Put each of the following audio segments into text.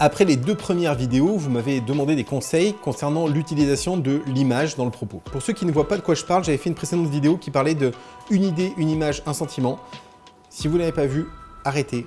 Après les deux premières vidéos, vous m'avez demandé des conseils concernant l'utilisation de l'image dans le propos. Pour ceux qui ne voient pas de quoi je parle, j'avais fait une précédente vidéo qui parlait de une idée, une image, un sentiment. Si vous ne l'avez pas vu, arrêtez,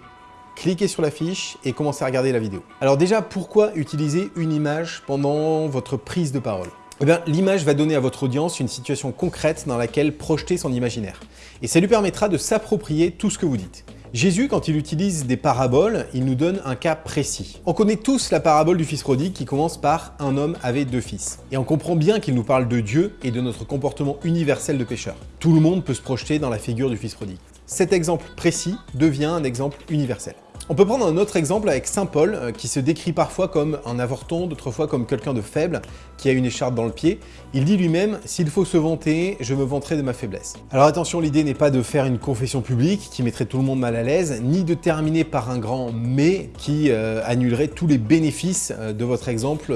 cliquez sur la fiche et commencez à regarder la vidéo. Alors déjà, pourquoi utiliser une image pendant votre prise de parole? Eh l'image va donner à votre audience une situation concrète dans laquelle projeter son imaginaire. Et ça lui permettra de s'approprier tout ce que vous dites. Jésus, quand il utilise des paraboles, il nous donne un cas précis. On connaît tous la parabole du fils prodigue qui commence par « un homme avait deux fils ». Et on comprend bien qu'il nous parle de Dieu et de notre comportement universel de pécheur. Tout le monde peut se projeter dans la figure du fils prodigue. Cet exemple précis devient un exemple universel. On peut prendre un autre exemple avec Saint Paul, euh, qui se décrit parfois comme un avorton, d'autres fois comme quelqu'un de faible, qui a une écharpe dans le pied. Il dit lui-même « S'il faut se vanter, je me vanterai de ma faiblesse ». Alors attention, l'idée n'est pas de faire une confession publique qui mettrait tout le monde mal à l'aise, ni de terminer par un grand « mais » qui euh, annulerait tous les bénéfices euh, de votre exemple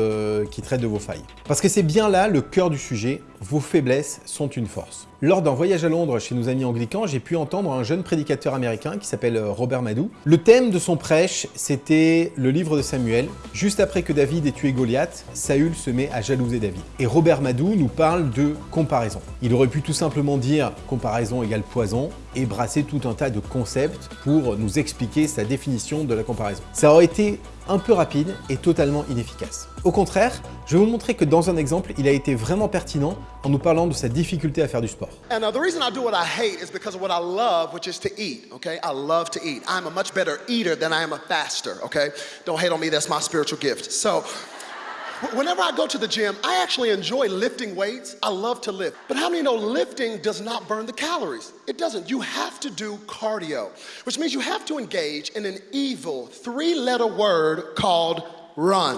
qui traite de vos failles. Parce que c'est bien là le cœur du sujet, vos faiblesses sont une force. Lors d'un voyage à Londres chez nos amis anglicans, j'ai pu entendre un jeune prédicateur américain qui s'appelle Robert Madou. Le thème de son prêche, c'était le livre de Samuel. Juste après que David ait tué Goliath, Saül se met à jalouser David. Et Robert Madou nous parle de comparaison. Il aurait pu tout simplement dire comparaison égale poison et brasser tout un tas de concepts pour nous expliquer sa définition de la comparaison. Ça aurait été un peu rapide et totalement inefficace. Au contraire, je vais vous montrer que dans un exemple, il a été vraiment pertinent en nous parlant de sa difficulté à faire du sport. And the reason I do what I hate is because of what I love, which is to eat, okay? I love to eat. I'm a much better eater than I am a faster, okay? Don't hate on me, that's my spiritual gift. So, Whenever I go to the gym, I actually enjoy lifting weights. I love to lift. But how many know lifting does not burn the calories? It doesn't. You have to do cardio, which means you have to engage in an evil three letter word called run.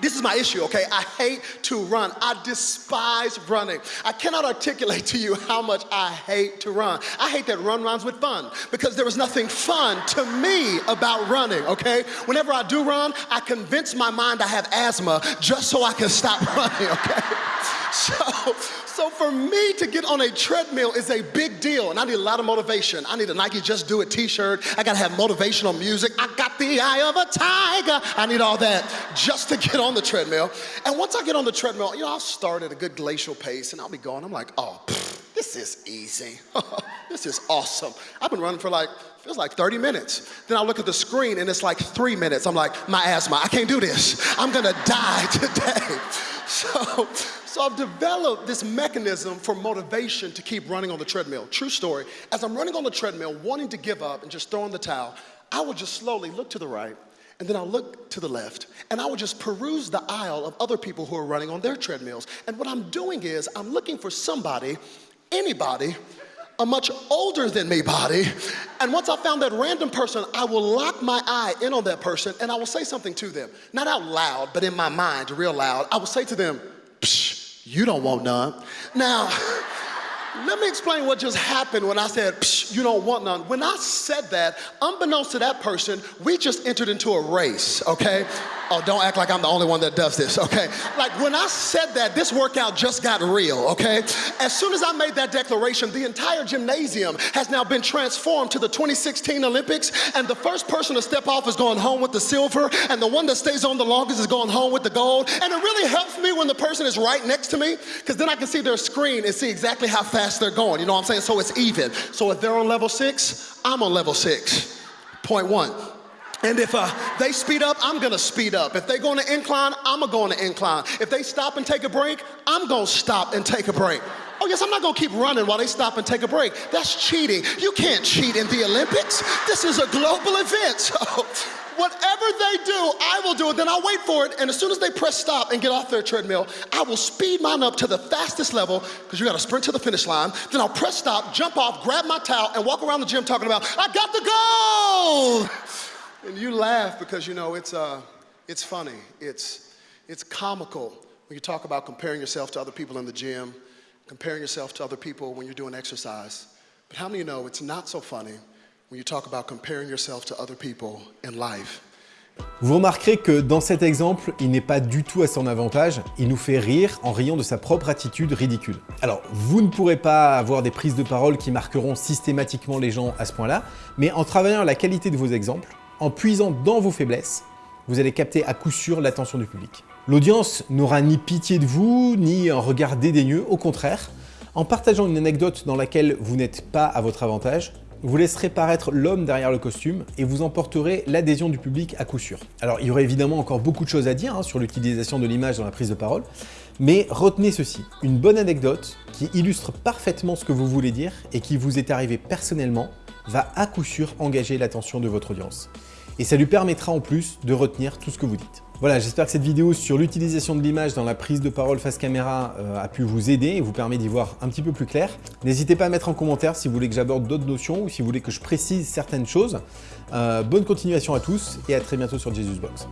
This is my issue, okay? I hate to run. I despise running. I cannot articulate to you how much I hate to run. I hate that run rhymes with fun because there is nothing fun to me about running, okay? Whenever I do run, I convince my mind I have asthma just so I can stop running, okay? So, so for me to get on a treadmill is a big deal, and I need a lot of motivation. I need a Nike Just Do It t-shirt. I gotta have motivational music. I got the eye of a tiger. I need all that just to get on the treadmill. And once I get on the treadmill, you know, I'll start at a good glacial pace, and I'll be going. I'm like, oh, pfft, this is easy. this is awesome. I've been running for like feels like 30 minutes. Then I look at the screen and it's like three minutes. I'm like, my asthma, I can't do this. I'm gonna die today. So, so I've developed this mechanism for motivation to keep running on the treadmill. True story. As I'm running on the treadmill, wanting to give up and just throwing the towel, I would just slowly look to the right, and then I'll look to the left, and I would just peruse the aisle of other people who are running on their treadmills. And what I'm doing is I'm looking for somebody, anybody, a much older than me body. And once I found that random person, I will lock my eye in on that person and I will say something to them. Not out loud, but in my mind, real loud. I will say to them, Psh, you don't want none. Now, let me explain what just happened when I said, Psh, you don't want none. When I said that, unbeknownst to that person, we just entered into a race, okay? Oh, don't act like I'm the only one that does this, okay? Like when I said that, this workout just got real, okay? As soon as I made that declaration, the entire gymnasium has now been transformed to the 2016 Olympics, and the first person to step off is going home with the silver, and the one that stays on the longest is going home with the gold. And it really helps me when the person is right next to me, because then I can see their screen and see exactly how fast they're going. You know what I'm saying? So it's even. So if they're on level six, I'm on level six. Point one. And if uh, they speed up, I'm gonna speed up. If they go on an incline, I'm gonna go on an incline. If they stop and take a break, I'm gonna stop and take a break. Oh yes, I'm not gonna keep running while they stop and take a break. That's cheating. You can't cheat in the Olympics. This is a global event. So whatever they do, I will do it. Then I'll wait for it. And as soon as they press stop and get off their treadmill, I will speed mine up to the fastest level because you got to sprint to the finish line. Then I'll press stop, jump off, grab my towel, and walk around the gym talking about, I got the goal. And you laugh because you know it's, uh, it's funny. It's, it's comical when you talk about comparing yourself to other people in the gym, comparing yourself to other people when you're doing exercise. But how many of you know it's not so funny when you talk about comparing yourself to other people in life? Vous remarquerez que dans cet exemple, il n'est pas du tout à son avantage, il nous fait rire en riant de sa propre attitude ridicule. Alors, vous ne pourrez pas avoir des prises de parole qui marqueront systématiquement les gens à ce point-là, mais en travaillant la qualité de vos exemples, en puisant dans vos faiblesses, vous allez capter à coup sûr l'attention du public. L'audience n'aura ni pitié de vous, ni un regard dédaigneux, au contraire. En partageant une anecdote dans laquelle vous n'êtes pas à votre avantage, vous laisserez paraître l'homme derrière le costume et vous emporterez l'adhésion du public à coup sûr. Alors il y aurait évidemment encore beaucoup de choses à dire hein, sur l'utilisation de l'image dans la prise de parole, mais retenez ceci, une bonne anecdote qui illustre parfaitement ce que vous voulez dire et qui vous est arrivé personnellement va à coup sûr engager l'attention de votre audience. Et ça lui permettra en plus de retenir tout ce que vous dites. Voilà, j'espère que cette vidéo sur l'utilisation de l'image dans la prise de parole face caméra euh, a pu vous aider et vous permet d'y voir un petit peu plus clair. N'hésitez pas à mettre en commentaire si vous voulez que j'aborde d'autres notions ou si vous voulez que je précise certaines choses. Euh, bonne continuation à tous et à très bientôt sur Jesus Box.